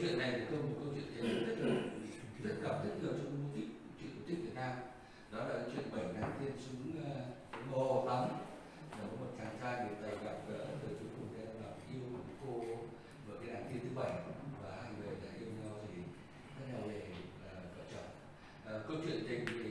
chuyện này thì tôi một câu chuyện thế rất là rất gặp rất nhiều trong mô tích chuyện cổ tích Việt Nam. Đó là chuyện bảy nàng tiên xuống uh, hồ tắm là có một chàng trai người tây gặp gỡ rồi cuối cùng đem làm yêu một cô vợ cái nàng tiên thứ bảy. Và hai người đã yêu nhau thì rất là về uh, ờ, vợ chồng. Uh, câu chuyện tình thì